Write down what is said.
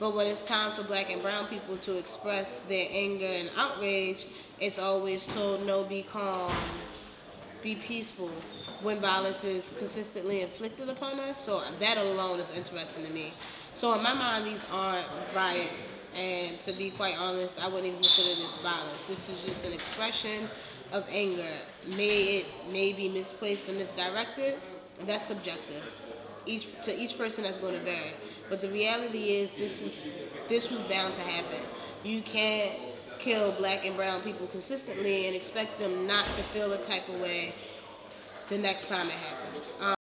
But when it's time for black and brown people to express their anger and outrage, it's always told no, be calm, be peaceful when violence is consistently inflicted upon us. So that alone is interesting to me. So in my mind, these aren't riots, and to be quite honest, I wouldn't even consider this violence. This is just an expression of anger. May it may be misplaced or misdirected. That's subjective. Each to each person that's going to vary. But the reality is, this is this was bound to happen. You can't kill black and brown people consistently and expect them not to feel a type of way the next time it happens. Um,